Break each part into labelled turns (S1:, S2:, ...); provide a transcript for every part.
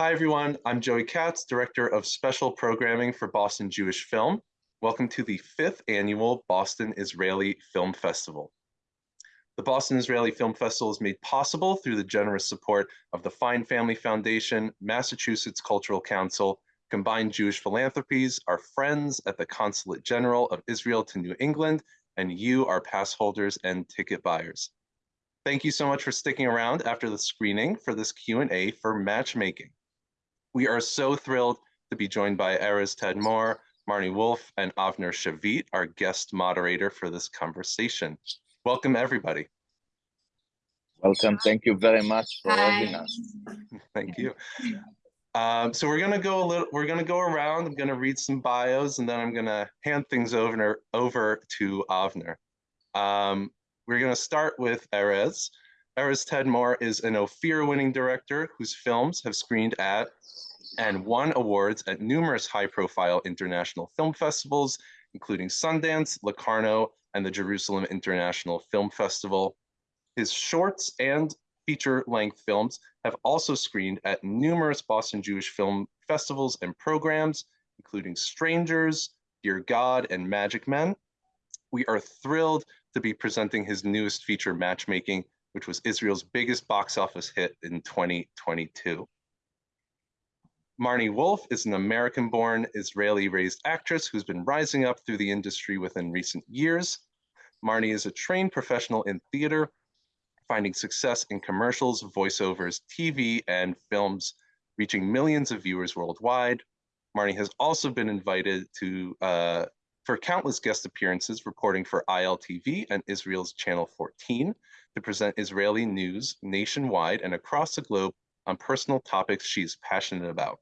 S1: Hi, everyone. I'm Joey Katz, Director of Special Programming for Boston Jewish Film. Welcome to the fifth annual Boston Israeli Film Festival. The Boston Israeli Film Festival is made possible through the generous support of the Fine Family Foundation, Massachusetts Cultural Council, Combined Jewish Philanthropies, our friends at the Consulate General of Israel to New England, and you, our pass holders and ticket buyers. Thank you so much for sticking around after the screening for this Q&A for matchmaking. We are so thrilled to be joined by Erez Tadmor, Marnie Wolf, and Avner Shavit, our guest moderator for this conversation. Welcome, everybody.
S2: Welcome. Thank you very much for
S3: Hi.
S2: having us.
S1: Thank you. Um, so we're gonna go a little. We're gonna go around. I'm gonna read some bios, and then I'm gonna hand things over over to Avner. Um, we're gonna start with Erez. Erez Tadmor is an Ophir-winning director whose films have screened at and won awards at numerous high-profile international film festivals, including Sundance, Locarno, and the Jerusalem International Film Festival. His shorts and feature-length films have also screened at numerous Boston Jewish film festivals and programs, including Strangers, Dear God, and Magic Men. We are thrilled to be presenting his newest feature, Matchmaking, which was Israel's biggest box office hit in 2022. Marnie Wolf is an American-born, Israeli-raised actress who's been rising up through the industry within recent years. Marnie is a trained professional in theater, finding success in commercials, voiceovers, TV, and films, reaching millions of viewers worldwide. Marnie has also been invited to uh, for countless guest appearances, reporting for ILTV and Israel's Channel 14 to present Israeli news nationwide and across the globe on personal topics she's passionate about.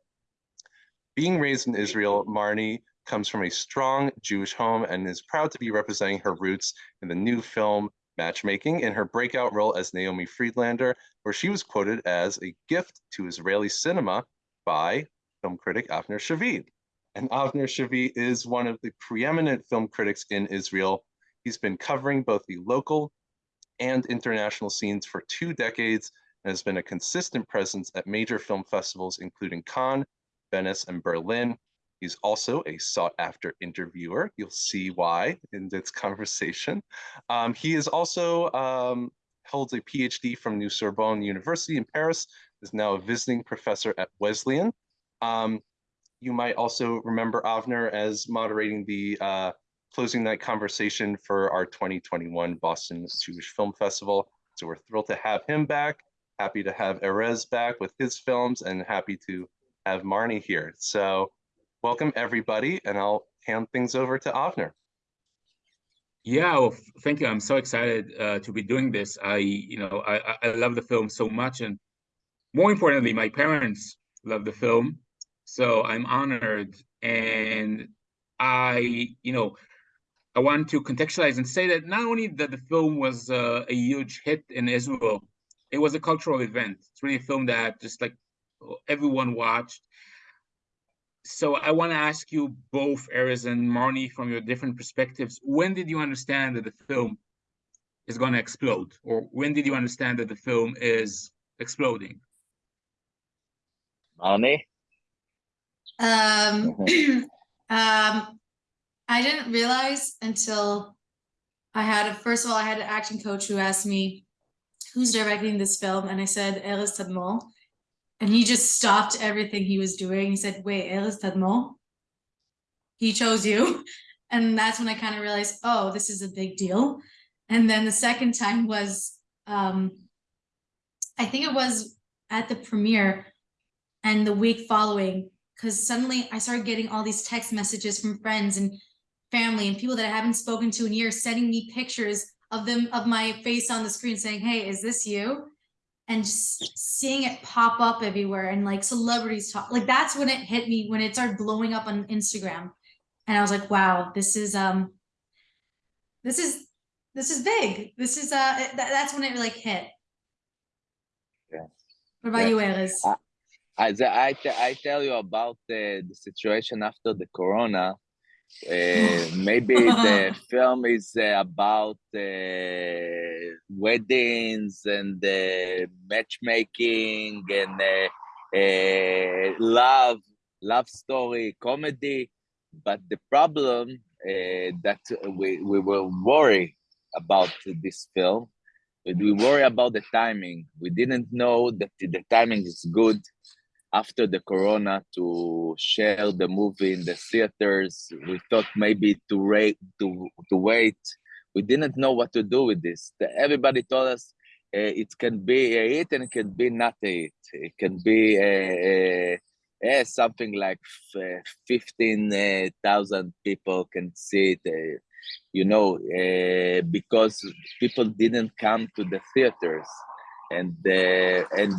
S1: Being raised in Israel, Marnie comes from a strong Jewish home and is proud to be representing her roots in the new film Matchmaking in her breakout role as Naomi Friedlander, where she was quoted as a gift to Israeli cinema by film critic Avner Shavit. And Avner Shavit is one of the preeminent film critics in Israel. He's been covering both the local and international scenes for two decades and has been a consistent presence at major film festivals, including Cannes, Venice, and Berlin. He's also a sought after interviewer. You'll see why in this conversation. Um, he is also um, holds a PhD from New Sorbonne University in Paris, is now a visiting professor at Wesleyan. Um, you might also remember Avner as moderating the uh, closing night conversation for our 2021 Boston Jewish Film Festival. So we're thrilled to have him back, happy to have Erez back with his films, and happy to have Marnie here. So welcome everybody, and I'll hand things over to Avner.
S4: Yeah, well, thank you. I'm so excited uh, to be doing this. I, you know, I, I love the film so much, and more importantly, my parents love the film, so I'm honored. And I, you know, I want to contextualize and say that not only that the film was uh, a huge hit in Israel, it was a cultural event. It's really a film that just like everyone watched. So I want to ask you both, Erez and Marnie, from your different perspectives, when did you understand that the film is going to explode? Or when did you understand that the film is exploding?
S2: Marnie?
S3: Um, um, I didn't realize until I had a, first of all, I had an acting coach who asked me, who's directing this film? And I said, Erez Tadmor. And he just stopped everything he was doing. He said, wait, Erez Tadmor? He chose you. And that's when I kind of realized, oh, this is a big deal. And then the second time was, um, I think it was at the premiere and the week following, because suddenly I started getting all these text messages from friends and family and people that I haven't spoken to in years sending me pictures of them of my face on the screen saying, hey, is this you? And just seeing it pop up everywhere and like celebrities talk, like that's when it hit me when it started blowing up on Instagram. And I was like, wow, this is um this is this is big. This is uh th that's when it like hit.
S2: Yeah.
S3: What about
S2: Yeah.
S3: you?
S2: Uh, I, I, I tell you about uh, the situation after the corona. Uh, maybe the film is uh, about uh, weddings and uh, matchmaking and uh, uh, love, love story, comedy. But the problem uh, that we, we were worried about this film, we worry about the timing. We didn't know that the timing is good after the corona to share the movie in the theaters. We thought maybe to to to wait. We didn't know what to do with this. Everybody told us uh, it can be a hit and it can be not a hit. It can be a, a, a something like fifteen uh, people can see it. You know, uh, because people didn't come to the theaters and uh, and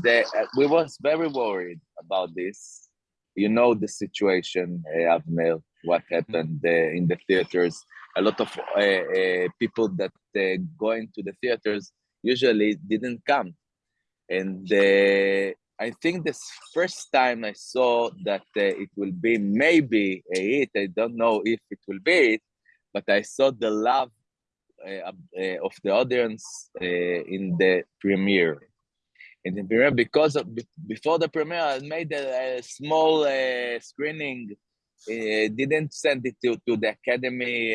S2: we was very worried about this. You know the situation, uh, Avner, what happened uh, in the theaters. A lot of uh, uh, people that uh, going to the theaters usually didn't come, and uh, I think this first time I saw that it will be maybe a hit. I don't know if it will be it, but I saw the love uh, uh, Eh, eh, of the audience uh, in the premiere. In the premiere, because of, before the premiere, I made a, a small screening. didn't send it to, to the academy,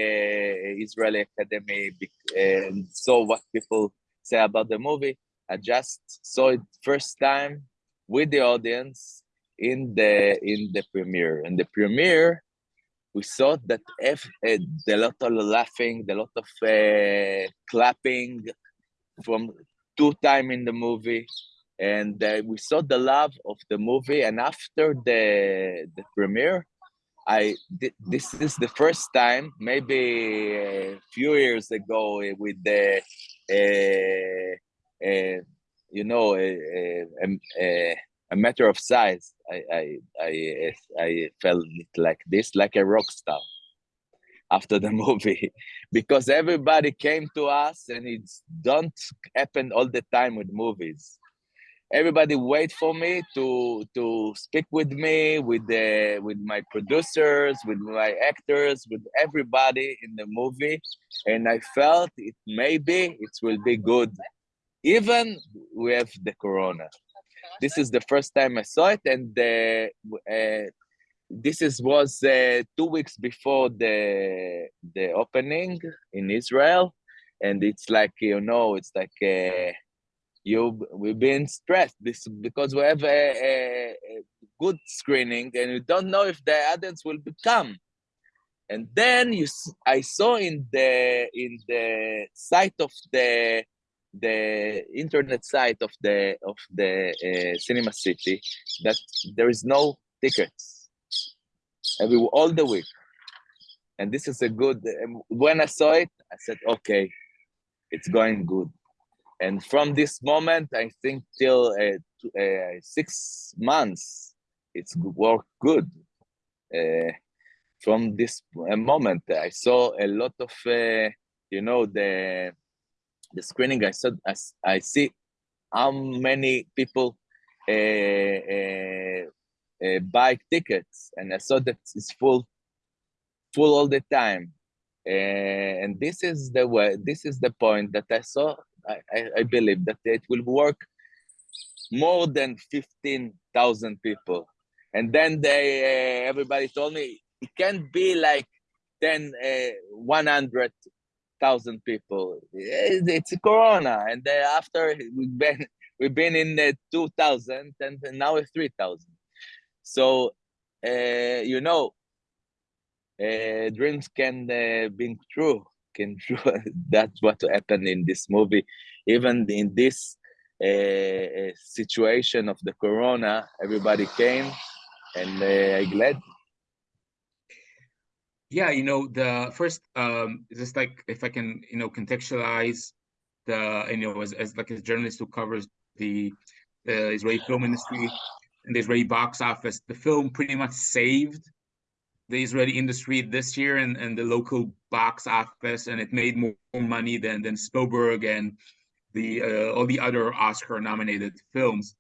S2: Israeli Academy, and saw what people say about the movie. I just saw it first time with the audience in the in the premiere. In the premiere, we saw that if, uh, lot of laughing, the lot of uh, clapping from two time in the movie, and uh, we saw the love of the movie. And after the the premiere, I this is the first time, maybe a few years ago, with the uh, uh, you know a, matter of size. I I I I felt like this, like a rock star after the movie, because everybody came to us, and it don't happen all the time with movies. Everybody wait for me to to speak with me, with the with my producers, with my actors, with everybody in the movie, and I felt it maybe it will be good, even with the corona this is the first time I saw it, and uh, uh, this is was uh, two weeks before the the opening in Israel, and it's like you know, it's like uh, you we've been stressed this because we have a, a, good screening, and we don't know if the audience will become. And then you, I saw in the in the site of the the internet site of the of the uh, cinema city that there is no tickets every all the week. And this is a good um, when i saw it i said okay it's going good. And from this moment i think till uh, uh, six months it's worked good. Uh, from this uh, moment i saw a lot of uh, you know the the screening, I said, I, I see how many people uh, uh, uh, buy tickets, and I saw that it's full, full all the time. and this is the way. This is the point that I saw. I, I, I believe that it will work more than fifteen thousand people, and then they everybody told me it can't be like 10 uh, 100 thousand people. It's Corona, and after we've been we've been in the two thousand, and now it's three thousand. So uh, you know, uh, dreams can uh, be true. Can true. That's what happened in this movie. Even in this situation of the Corona, everybody came, and I'm glad
S4: yeah, you know, the first um just like if I can, you know, contextualize the you know as, as like a journalist who covers the the Israeli film industry and the Israeli box office, the film pretty much saved the Israeli industry this year and, and the local box office, and it made more money than than Spielberg and the uh, all the other Oscar nominated films.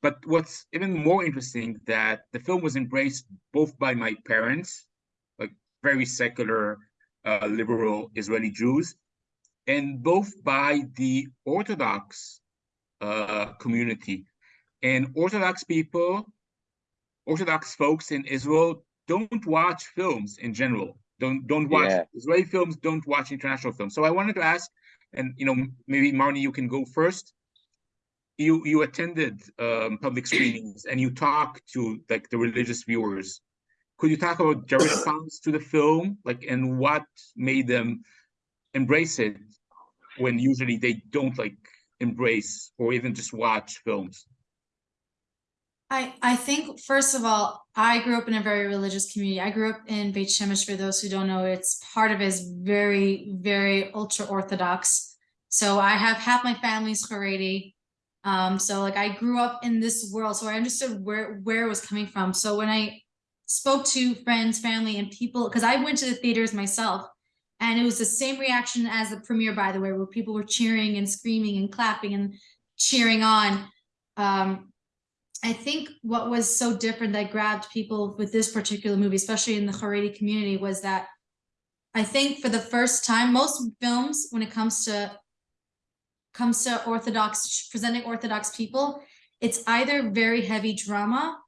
S4: But what's even more interesting that the film was embraced both by my parents very secular uh, liberal Israeli Jews, and both by the Orthodox uh, community. And Orthodox people Orthodox folks in Israel don't watch films in general. Don't don't watch
S2: Yeah.
S4: Israeli films. Don't watch international films. So I wanted to ask, and you know, maybe Marnie, you can go first. You you attended um, public screenings and you talked to like the religious viewers. Could you talk about their response to the film, like, and what made them embrace it when usually they don't like embrace or even just watch films?
S3: I, I think first of all, I grew up in a very religious community. I grew up in Beit Shemesh. For those who don't know, it's part of it is very, very ultra orthodox. So I have half my family's Haredi. Um, so like I grew up in this world, so I understood where where it was coming from. So when I spoke to friends, family, and people, because I went to the theaters myself, and it was the same reaction as the premiere, by the way, where people were cheering and screaming and clapping and cheering on. Um, I think what was so different that grabbed people with this particular movie, especially in the Haredi community, was that I think for the first time, most films, when it comes to comes to Orthodox presenting Orthodox people, it's either very heavy drama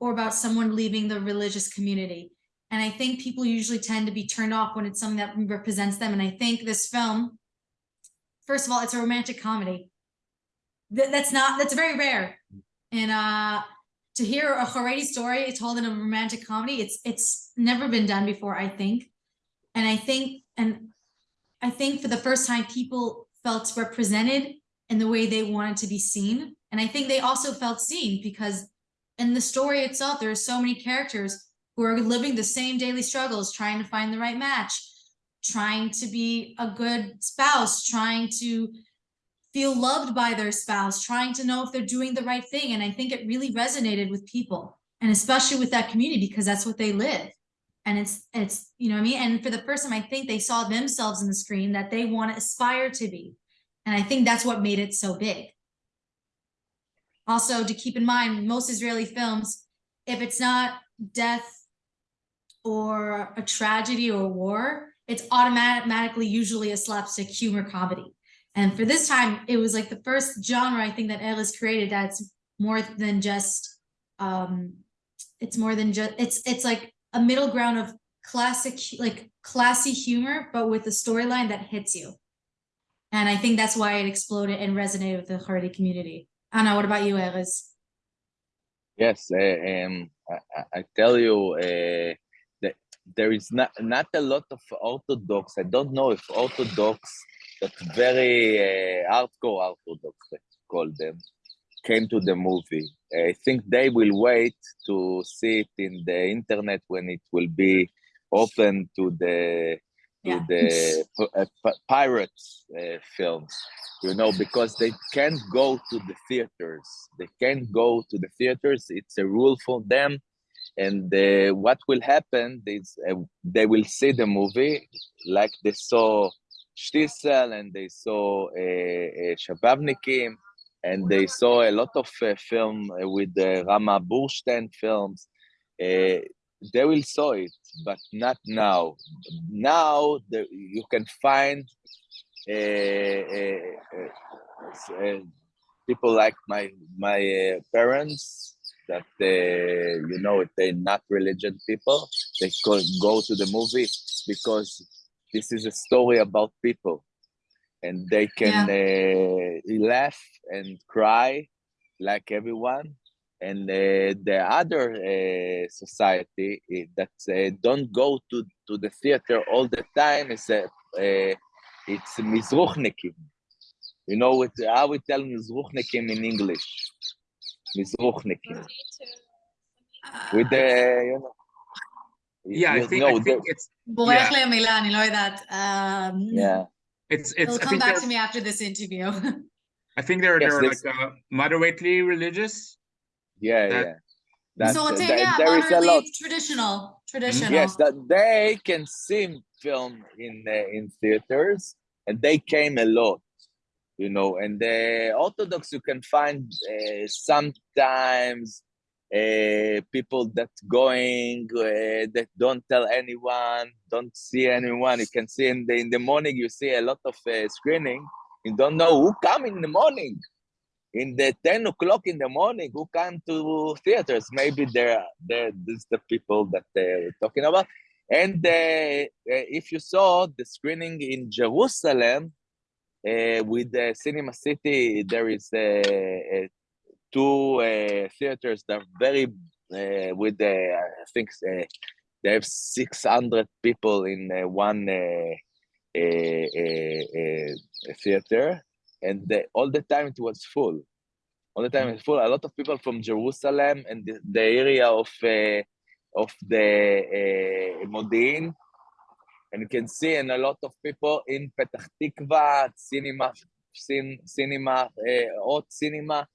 S3: or about someone leaving the religious community. And I think people usually tend to be turned off when it's something that represents them. And I think this film, first of all, it's a romantic comedy. Th- that's not that's very rare. And uh to hear a Haredi story told in a romantic comedy, it's it's never been done before, I think. And I think and I think for the first time people felt represented in the way they wanted to be seen. And I think they also felt seen because in the story itself, there are so many characters who are living the same daily struggles, trying to find the right match, trying to be a good spouse, trying to feel loved by their spouse, trying to know if they're doing the right thing. And I think it really resonated with people and especially with that community because that's what they live. And it's, it's, you know what I mean? And for the first time, I think they saw themselves in the screen that they want to aspire to be. And I think that's what made it so big. Also, to keep in mind, most Israeli films, if it's not death or a tragedy or war, it's automatically usually a slapstick humor comedy. And for this time, it was like the first genre I think that Erez created that's more than just um it's more than just it's it's like a middle ground of classic like classy humor, but with a storyline that hits you. And I think that's why it exploded and resonated with the Haredi community. Anna, what about you, Erez?
S2: Yes, uh, um, I, I- tell you uh, that there is not not a lot of Orthodox. I don't know if Orthodox, but very uh, hardcore Orthodox, let's call them, came to the movie. I think they will wait to see it in the internet when it will be open to the to
S3: Yeah.
S2: the uh, p- pirates uh, films you know, because they can't go to the theaters. They can't go to the theaters. It's a rule for them. And uh, what will happen is uh, they will see the movie like they saw Shtisel and they saw uh, uh, Shababnikim and they saw a lot of uh, film uh, with the Rama Burshtein films. They will saw it, but not now. Now the, you can find uh, uh, uh, people like my my uh, parents that uh, you know they're not religion people. They go, go to the movie because this is a story about people. And they can uh, laugh and cry like everyone and uh, the other uh, society eh, that uh, don't go to, to the theater all the time is uh, it's Mizruchnikim. You know what I would tell Mizruchnikim in English. Mizruchnikim. With the you know.
S4: Yeah, I think,
S2: know,
S4: I think it's.
S3: Yeah. Milan, you know that. Um,
S2: yeah.
S4: It's it's.
S3: It'll come back to me after this interview.
S4: I think they're they're like uh, moderately religious
S2: yeah,
S4: That-
S2: yeah. That-
S3: so it's
S2: that-
S3: yeah,
S2: there is a lot.
S3: traditional, traditional.
S2: Yes, that they can see film in uh, in theaters, and they came a lot, you know. And the Orthodox, you can find uh, sometimes uh, people that going uh, that don't tell anyone, don't see anyone. You can see in the in the morning, you see a lot of uh, screening. You don't know who come in the morning. In the 10 o'clock in the morning who come to theaters. Maybe they're they're this the people that they're talking about. And uh, uh, if you saw the screening in jerusalem uh, with the cinema city there is uh, uh two uh, theaters that are very with the i think they have 600 people in one theater and the, all the time it was full. All the time it's full. A lot of people from Jerusalem and the, the area of uh, of the uh, Modi'in, and you can see and a lot of people in Petah Tikva cinema, cin, cinema, uh, hot cinema,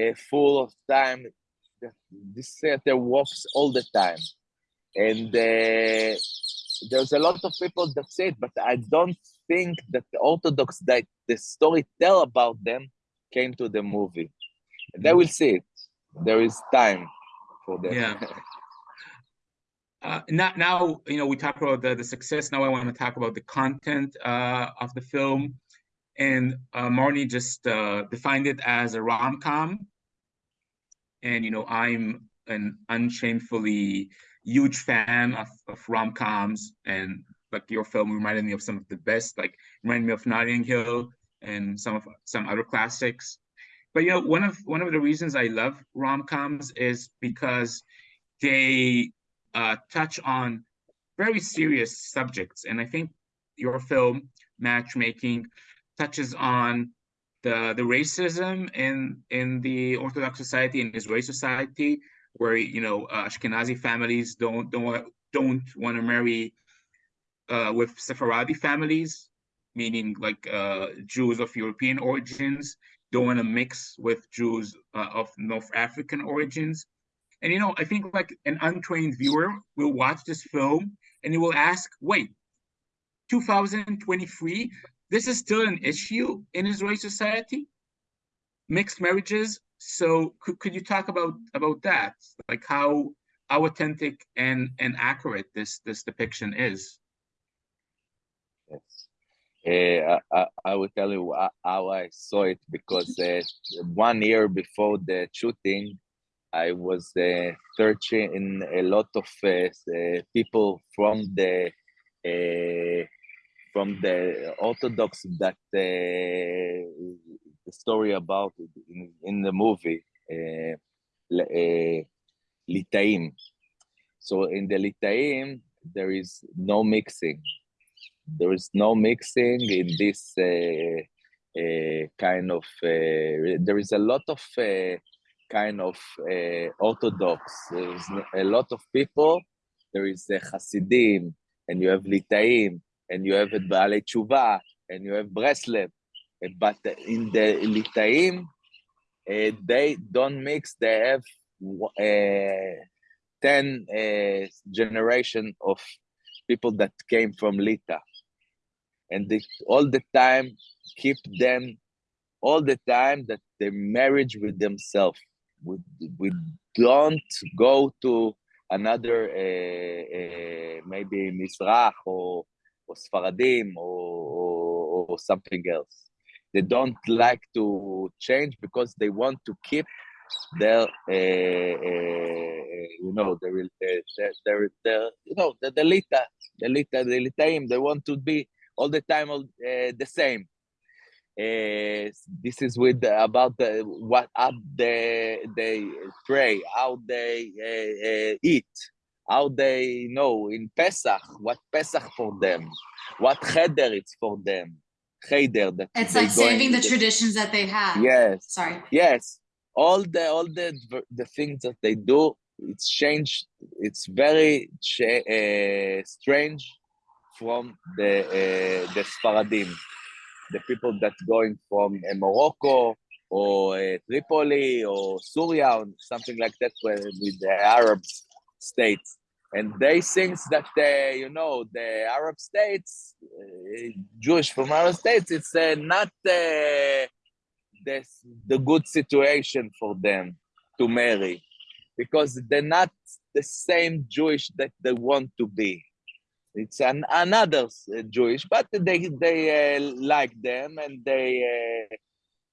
S2: uh, full of time. This theater works all the time, and uh, there's a lot of people that say it, but I don't think that the Orthodox that the story tell about them came to the movie. They will see it. There is time for them.
S4: Yeah. Uh, now, now, you know, we talk about the, the success. Now I want to talk about the content uh, of the film. And uh, Marnie just uh, defined it as a rom-com. And, you know, I'm an unshamefully huge fan of, of rom-coms and like your film reminded me of some of the best, like reminded me of Notting Hill and some of some other classics. But you know, one of one of the reasons I love rom-coms is because they uh, touch on very serious subjects, and I think your film Matchmaking touches on the the racism in in the Orthodox society in Israeli society, where you know uh, Ashkenazi families don't don't don't want to marry uh, with Sephardi families, meaning like uh, Jews of European origins, don't want to mix with Jews uh, of North African origins. And you know, I think like an untrained viewer will watch this film and he will ask, wait, 2023, this is still an issue in Israeli society? Mixed marriages. So could, could you talk about about that? Like how how authentic and and accurate this this depiction is?
S2: Yes. Uh, I, I will tell you how I saw it because uh, one year before the shooting, I was uh, searching a lot of people from the from the Orthodox that the story about in, in the movie Litaim. So in the Litaim, there is no mixing there is no mixing in this uh, uh, kind of uh, there is a lot of uh, kind of uh, orthodox. There's a lot of people. There is a Hasidim and you have Litaim and you have Baalei Tshuva and you have Breslev but in the Litaim uh, they don't mix. They have 10 generation of people that came from Lita and they all the time keep them all the time that they marriage with themselves. We, we don't go to another uh, uh, maybe Mizrach or, or Sfaradim or, or, or, something else. They don't like to change because they want to keep their uh, you know the their, their, their, you know the, the lita the lita the litaim they want to be all the time all, uh, the same. Uh, this is with about the, what how they they pray, how they uh, eat, how they know in Pesach what Pesach for them, what cheder it's for them, cheder that
S3: it's like saving the, the traditions that they have.
S2: Yes,
S3: sorry.
S2: Yes, all the all the the things that they do, it's changed. It's very uh, strange from the uh, the Sfaradim, the people that going from uh, Morocco or uh, Tripoli or Syria or something like that with the Arab states. And they think that, uh, you know, the Arab states, Jewish from Arab states, it's not the, the good situation for them to marry because they're not the same Jewish that they want to be. It's an another uh, Jewish, but they they uh, like them and they uh,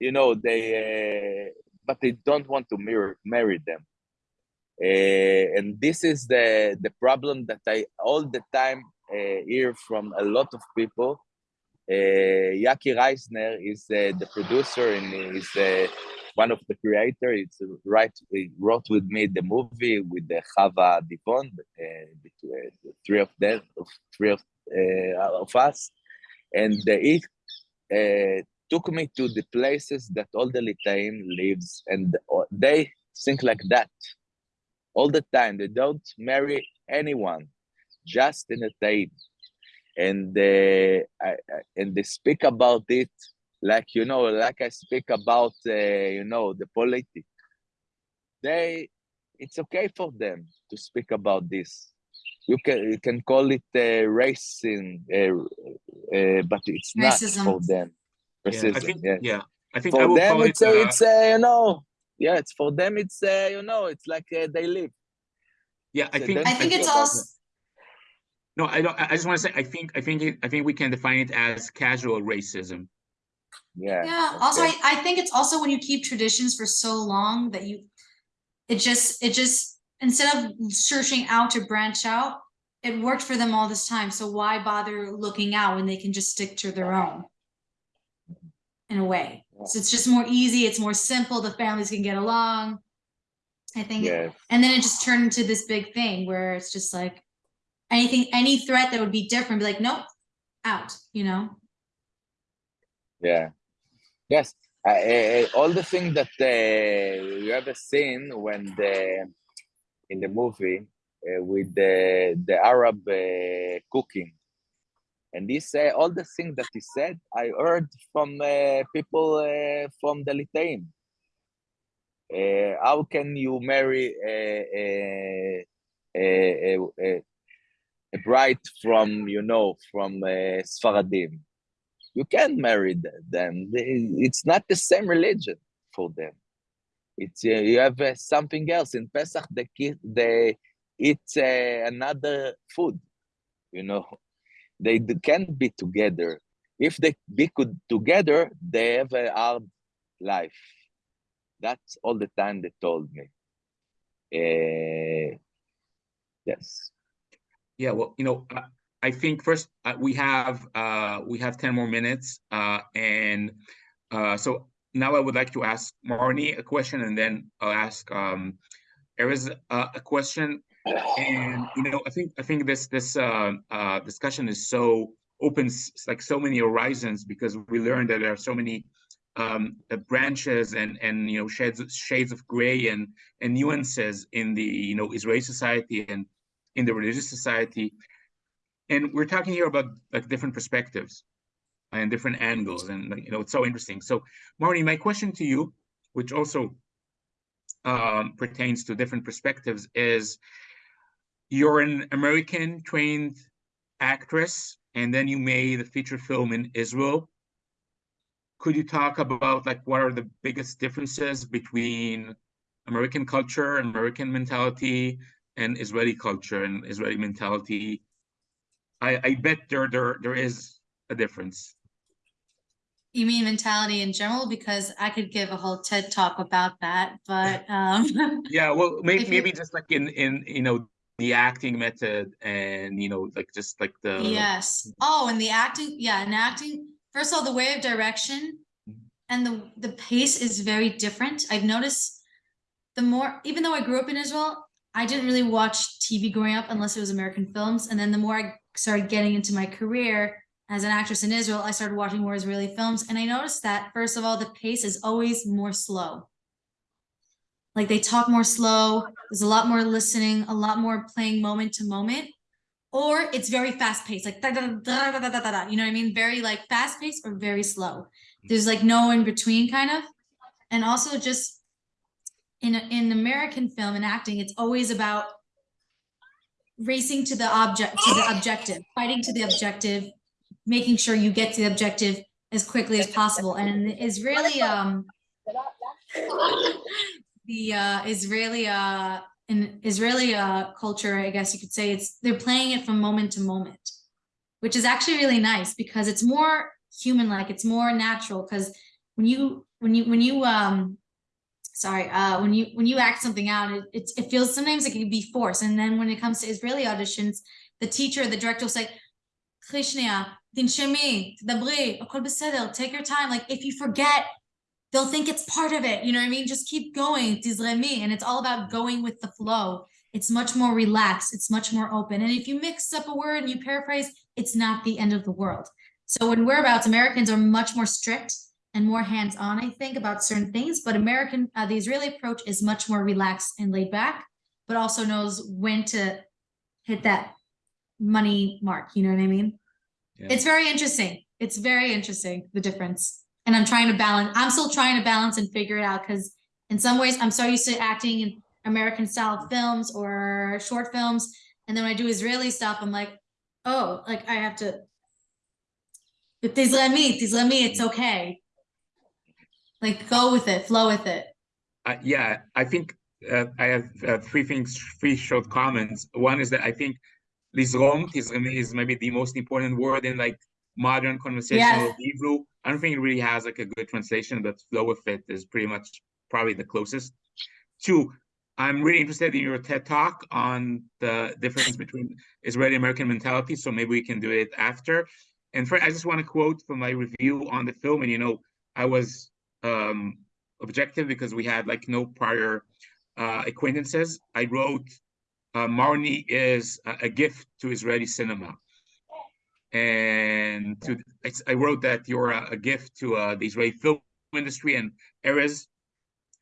S2: you know, they, but they don't want to mirror, marry them. And this is the the problem that I all the time hear from a lot of people. Uh, Yaki Reisner is uh, the producer and is uh, one of the creator. It's uh, right. He wrote with me the movie with the Chava Divon, uh, between the three of them, three of, uh, of us, and uh, it uh, took me to the places that all the Litaim lives, and uh, they think like that all the time. They don't marry anyone, just in a Taim, and uh, I, I- and they speak about it like you know, like I speak about uh, you know the politics. They, it's okay for them to speak about this. You can you can call it uh, racing, uh, uh, but it's not for
S3: Racism.
S2: them.
S4: Yeah, I
S2: Racism,
S4: think,
S2: yes.
S4: yeah, I think I
S2: For
S4: will
S2: them,
S4: call it,
S2: it's a,
S4: uh,
S2: it's a, you know, yeah, it's for them, it's uh, you know, it's like uh, they live.
S4: yeah, I
S2: so
S4: think.
S3: I think
S2: think
S3: it's
S2: about
S3: also,
S4: No, I don't, I I just want to say, I think, I think, it- I think we can define it as casual racism.
S2: Yeah.
S3: yeah, also. I, I think it's also when you keep traditions for so long that you, it just, it just, instead of searching out to branch out, it worked for them all this time, so why bother looking out when they can just stick to their own? In a way, so it's just more easy, it's more simple, the families can get along. I think,
S2: Yeah,
S3: and then it just turned into this big thing where it's just like, anything, any threat that would be different, be like, nope, out, you know?
S2: Yeah. Yes. All the things that uh, you ever seen when the in the movie uh, with the the Arab uh, cooking, and he said all the things that he said. I heard from uh, people uh, from the Litaim. Uh, how can you marry a, a, a, a, a bride from you know from uh, Sfaradim? You can't marry them. It's not the same religion for them. It's you have uh, something else in Pesach. They they eat uh, another food. You know, they can't be together. If they be could together, they have a hard life. That's all the time they told me. Uh, yes.
S4: Yeah, well, you know, I, think first uh, we have uh we have 10 more minutes uh and uh so now I would like to ask Marnie a question and then I'll ask um Erez uh, a question. And you know I think I think this this discussion is so opens like so many horizons because we learned that there are so many um branches and and you know shades shades of gray and and nuances in the you know Israeli society and in the religious society and we're talking here about like different perspectives and different angles and you know it's so interesting. So Marnie my question to you which also um, pertains to different perspectives is you're an american trained actress and then you made a feature film in israel. Could you talk about like what are the biggest differences between american culture american mentality and israeli culture and israeli mentality I, I bet there there there is a difference.
S3: You mean mentality in general? Because I could give a whole TED talk about that, but um,
S4: Yeah, well, maybe
S3: If you-
S4: maybe just like in in you know the acting method and you know like just like the
S3: yes. Oh, and the acting, yeah, and acting. First of all, the way of direction
S4: Mhm.
S3: and the the pace is very different. I've noticed the more, even though I grew up in Israel, I didn't really watch TV growing up unless it was American films. And then the more I started getting into my career as an actress in Israel, I started watching more Israeli films. And I noticed that, first of all, the pace is always more slow. Like they talk more slow, there's a lot more listening, a lot more playing moment to moment, or it's very fast paced, like da, da, da, da, da, da, da, you know what I mean? Very like fast paced or very slow. There's like no in between kind of. And also just in, in American film and acting, it's always about racing to the object to the objective, fighting to the objective, making sure you get to the objective as quickly as possible. And Israeli um the uh Israeli uh in Israeli uh culture, I guess you could say it's they're playing it from moment to moment, which is actually really nice because it's more human like, it's more natural because when you when you when you um sorry uh when you when you act something out it it, it feels sometimes it can be forced and then when it comes to israeli auditions the teacher the director will say "קחי שנייה, תנשמי, תדברי, הכל בסדר, take your time like if you forget they'll think it's part of it you know what i mean just keep going תזרמי and it's all about going with the flow it's much more relaxed it's much more open and if you mix up a word and you paraphrase it's not the end of the world so in whereabouts americans are much more strict and more hands-on, I think, about certain things. But American, uh, the Israeli approach is much more relaxed and laid back, but also knows when to hit that money mark. You know what I mean?
S4: Yeah.
S3: It's very interesting. It's very interesting the difference. And I'm trying to balance. I'm still trying to balance and figure it out because in some ways I'm so used to acting in American style films or short films, and then when I do Israeli stuff, I'm like, oh, like I have to. If Israeli, Israeli, it's okay. Like go with it, flow with it.
S4: Uh, yeah, I think uh, I have uh, three things, three short comments. One is that I think lizrom is, is maybe the most important word in like modern conversational
S3: Yes.
S4: Hebrew. I don't think it really has like a good translation, but flow with it is pretty much probably the closest. Two, I'm really interested in your TED talk on the difference between Israeli American mentality. So maybe we can do it after. And for, I just want to quote from my review on the film. And you know, I was um, objective because we had like no prior uh, acquaintances. I wrote, uh, Marnie is a, a gift to Israeli cinema. And to it's, I wrote that you're a, a gift to uh, the Israeli film industry and Erez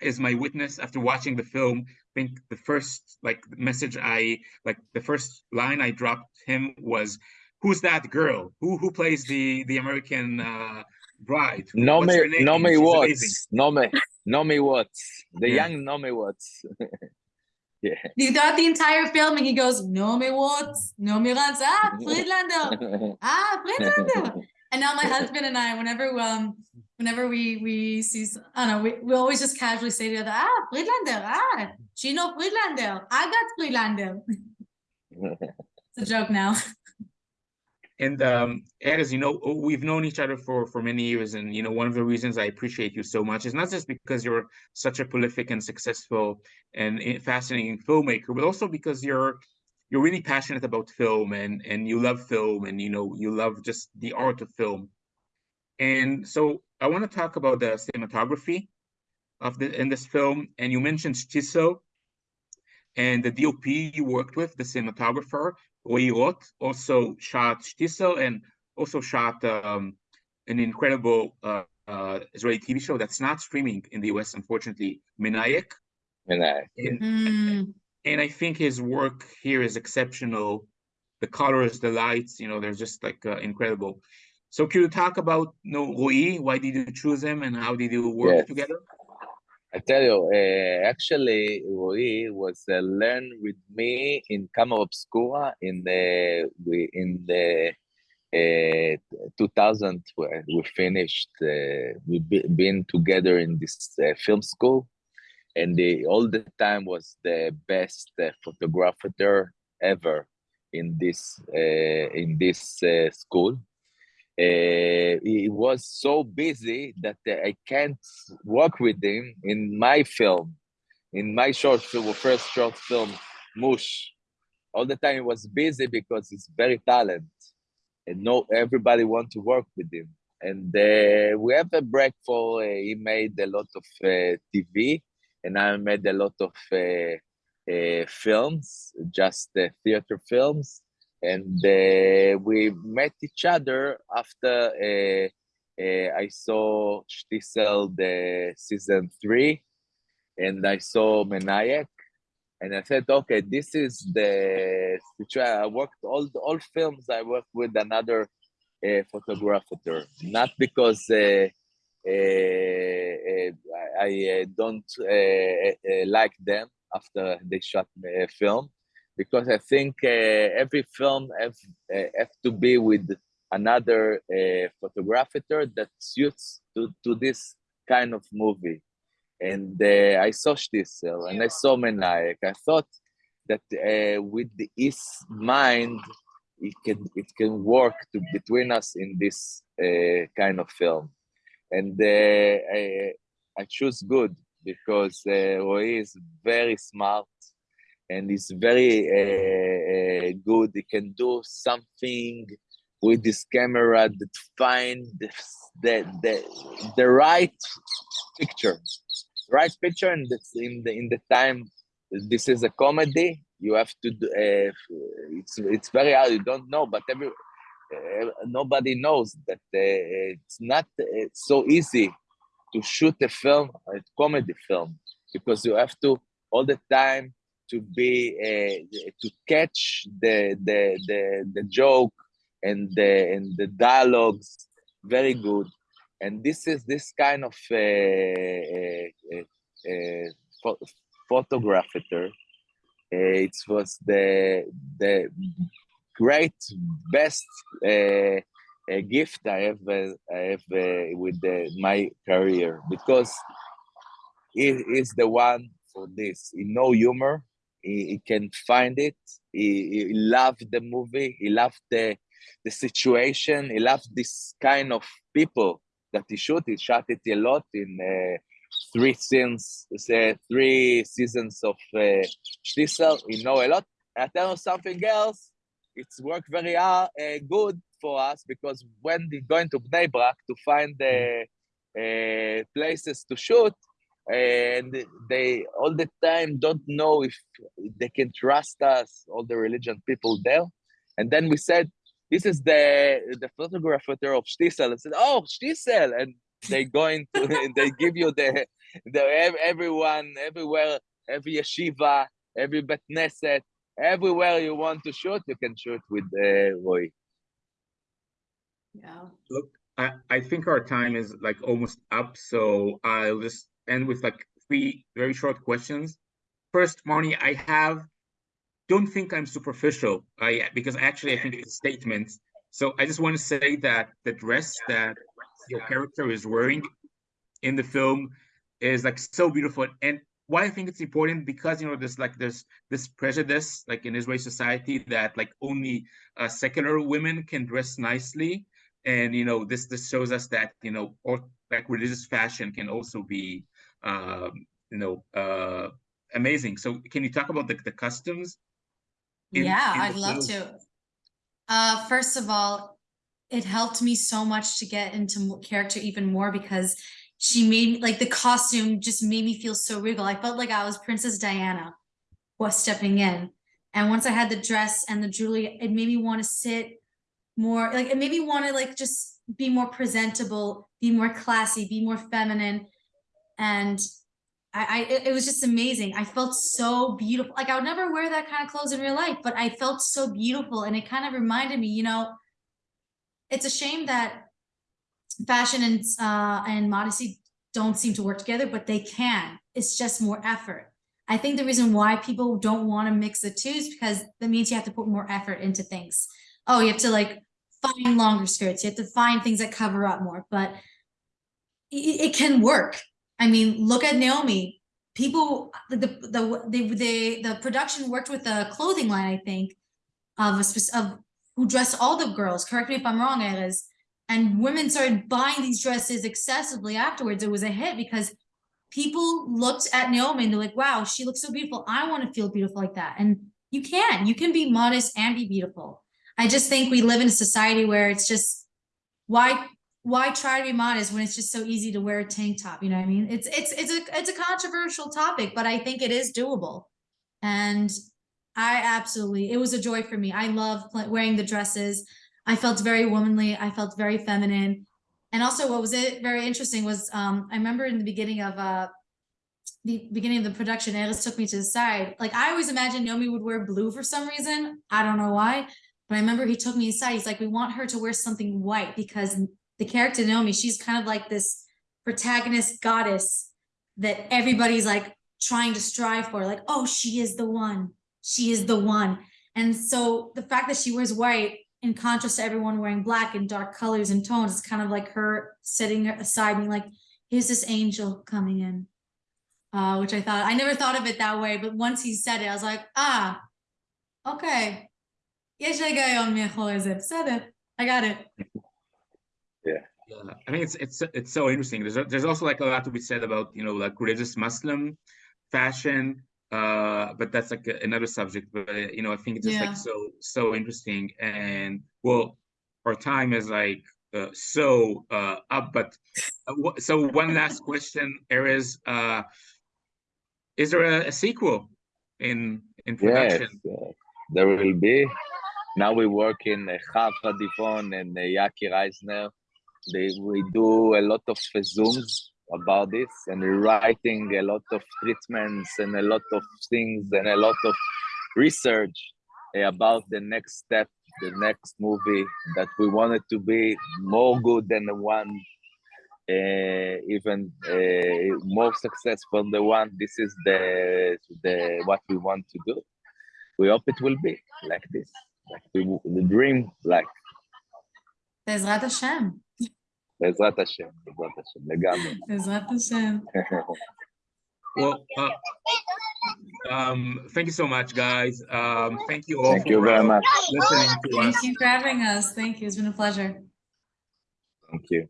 S4: is my witness after watching the film. I think the first like message I like the first line I dropped him was, "Who's that girl? Who who plays the the American uh, bride? Who- what's her
S2: Nomi,
S4: name?
S2: Nomi
S4: She's amazing."
S2: Watts, Nomi, Nomi Watts, the
S4: Yeah.
S2: young Nomi Watts. yeah.
S3: He's got the entire film and he goes, no me Watts, no me Rans, ah, Friedlander, ah, Friedlander. And now my husband and I, whenever um, whenever we we see, s- I don't know, we, we always just casually say to the other, ah, Friedlander, ah, Gino Friedlander, I got Friedlander. It's a joke now.
S4: And um, Ed, as you know, we've known each other for for many years, and you know, one of the reasons I appreciate you so much is not just because you're such a prolific and successful and fascinating filmmaker, but also because you're you're really passionate about film and and you love film and you know you love just the art of film. And so I want to talk about the cinematography of the in this film. And you mentioned Shtisel and the DOP you worked with, the cinematographer. Roy Roth also shot Shtisel and also shot um, an incredible uh, uh, Israeli TV show that's not streaming in the US, unfortunately, Menayek.
S2: And I,
S4: And,
S3: Hmm.
S4: and I think his work here is exceptional. The colors, the lights, you know, they're just like uh, incredible. So can you talk about you know, Roy? Why did you choose him and how did you work
S2: Yes.
S4: together?
S2: I tell you, uh, actually, Roy was uh, learned with me in Camera Obscura in the in the uh, 2000 where we finished. Uh, we be, been together in this uh, film school, and the, all the time was the best photographer ever in this in this school. Uh, he was so busy that uh, I can't work with him in my film, in my short film, first short film, Mush. All the time he was busy because he's very talented, and no everybody want to work with him. And uh, we have a break for uh, he made a lot of uh, TV, and I made a lot of uh, films, just theater films and uh, we met each other after uh, uh, I saw Shtisel the season three, and I saw Menayek, and I said, okay, this is the situation. I worked all all films. I worked with another uh, photographer, not because. Uh, uh, I, don't like them after they shot the film, because I think uh, every film have, uh, have to be with another uh, photographer that suits to, to this kind of movie. And I saw Shtisel and I saw Menayek. I thought that with the, his mind, it can it can work to, between us in this uh, kind of film. and uh, I, I choose good because uh, Roy is very smart and he's very uh, uh, good. He can do something with this camera that find the, the, the, right picture, right picture, and in the in the time. This is a comedy. You have to do. Uh, it's it's very hard. You don't know, but every uh, nobody knows that uh, it's not uh, so easy to shoot a film, a comedy film, because you have to all the time to be uh, to catch the the the, the joke and the and the dialogues very good and this is this kind of uh, uh, uh, photographer uh, it was the the great best uh, gift I have I have with the, my career because he is the one for this. He know humor. He, he can find it. He, he loved the movie. He loved the the situation. He loved this kind of people that he shoot. He shot it a lot in uh, three scenes, uh, three seasons of uh, Shtisel. He know a lot. And I tell you something else. It's worked very uh, good for us because when we go into Bnei Brak to find the uh, places to shoot, and they all the time don't know if they can trust us, all the religion people there. And then we said, this is the the photographer of Shtisel. And said, oh, Shtisel. And they going to, they give you the, the everyone, everywhere, every yeshiva, every beit knesset everywhere you want to shoot, you can shoot with uh, Roy.
S3: Yeah.
S4: Look, I, I think our time is like almost up, so I'll just end with like three very short questions. First, Marnie, I have don't think I'm superficial. I because actually I think it's a statement. So I just want to say that the dress that your character is wearing in the film is like so beautiful. And why I think it's important because you know there's like there's this prejudice like in Israeli society that like only uh, secular women can dress nicely, and you know this this shows us that you know or like religious fashion can also be you know uh, amazing. So can you talk about the the customs? in-
S3: yeah,
S4: in
S3: I'd love to. Uh, first of all, it helped me so much to get into character even more because she made like the costume just made me feel so regal. I felt like I was Princess Diana was stepping in. And once I had the dress and the jewelry, it made me want to sit more like it made me want to like just be more presentable, be more classy, be more feminine. And I, I it, was just amazing. I felt so beautiful. Like I would never wear that kind of clothes in real life, but I felt so beautiful. And it kind of reminded me, you know, it's a shame that fashion and uh and modesty don't seem to work together, but they can. It's just more effort. I think the reason why people don't want to mix the two is because that means you have to put more effort into things. Oh, you have to like find longer skirts. You have to find things that cover up more, but it, it can work. I mean, look at Naomi. People, the the the the, the production worked with a clothing line, I think, of a of who dressed all the girls. Correct me if I'm wrong, Erez. And women started buying these dresses excessively afterwards. It was a hit because people looked at Naomi and they're like, wow, she looks so beautiful. I want to feel beautiful like that. And you can, you can be modest and be beautiful. I just think we live in a society where it's just why why try to be modest when it's just so easy to wear a tank top? You know what I mean? It's it's it's a it's a controversial topic, but I think it is doable. And I absolutely, it was a joy for me. I love wearing the dresses. I felt very womanly. I felt very feminine. And also what was it very interesting was um I remember in the beginning of uh the beginning of the production, Alice took me to the side. Like I always imagined Naomi would wear blue for some reason. I don't know why. But I remember he took me aside. He's like, we want her to wear something white because the character Naomi, she's kind of like this protagonist goddess that everybody's like trying to strive for, like, oh, she is the one, she is the one. And so the fact that she wears white in contrast to everyone wearing black and dark colors and tones, it's kind of like her sitting aside being like, here's this angel coming in, uh, which I thought, I never thought of it that way, but once he said it, I was like, ah, okay. I got it.
S4: Yeah, yeah I mean, it's it's it's so interesting. There's there's also like a lot to be said about you know like religious Muslim fashion, uh, but that's like a- another subject. But uh, you know, I think it's just
S3: Yeah.
S4: like so so interesting. And well, our time is like uh, so uh, up. But uh, wh- so one last question, Erez, uh, is there a, a sequel in in
S2: Yes,
S4: production?
S2: uh, there will be. Now we work in uh, Chava Divon and uh, Yaki Reisner. They, we do a lot of Zooms about this and writing a lot of treatments and a lot of things and a lot of research about the next step, the next movie that we wanted to be more good than the one, uh, even uh, more successful than the one. This is the the what we want to do we hope it will be like this like we, the dream like
S3: בעזרת השם.
S2: בעזרת השם בעזרת השם לגמרי
S3: בעזרת השם.
S4: Well, uh, um, thank you so much, guys. Um, thank you all
S2: thank
S4: for
S2: you very
S4: uh,
S2: much
S4: listening to us.
S3: Thank you for having us. Thank you. It's been a pleasure.
S2: thank you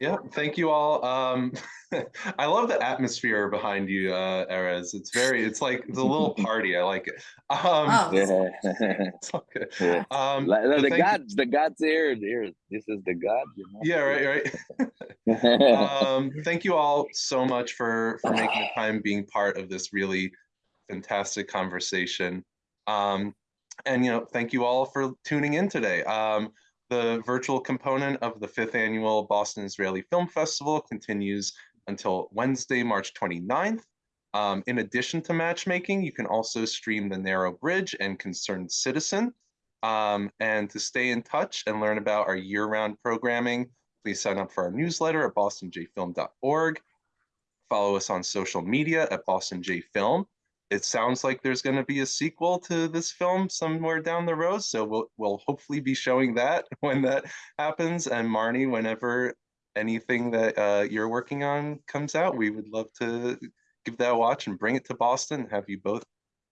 S1: Yeah, thank you all. Um, I love the atmosphere behind you, uh, Erez. It's very, it's like, it's a little party. I like it. Um,
S3: Oh,
S2: yeah,
S1: it's all good.
S2: yeah.
S1: Um,
S2: Like, the
S1: thank you-
S2: gods the gods here here this is the god you know
S1: Yeah, right, right. um, thank you all so much for for making the time being part of this really fantastic conversation. Um, and you know, thank you all for tuning in today. Um, the virtual component of the fifth annual Boston Israeli Film Festival continues until Wednesday, March 29th. Um, in addition to matchmaking, you can also stream The Narrow Bridge and Concerned Citizen. Um, and to stay in touch and learn about our year-round programming, please sign up for our newsletter at bostonjfilm.org. Follow us on social media at bostonjfilm. It sounds like there's going to be a sequel to this film somewhere down the road, so we'll we'll hopefully be showing that when that happens. And Marnie, whenever anything that uh, you're working on comes out, we would love to give that a watch and bring it to Boston. Have you both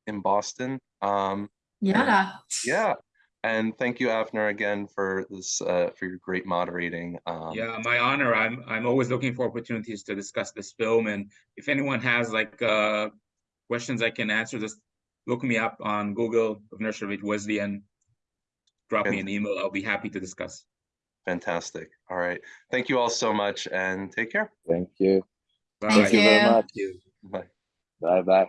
S1: in Boston? Um,
S3: yalla.
S1: yeah, and thank you, Avner, again for this uh, for your great moderating. Um,
S4: Yeah, my honor. I'm I'm always looking for opportunities to discuss this film, and if anyone has like uh, questions I can answer, just look me up on Google, Avner Shavit Wesley, and drop me an email. I'll be happy to discuss.
S1: Fantastic. All right. Thank you all so much and take care.
S2: thank you
S4: Bye.
S3: Thank
S2: thank you very much
S1: Bye.
S2: bye bye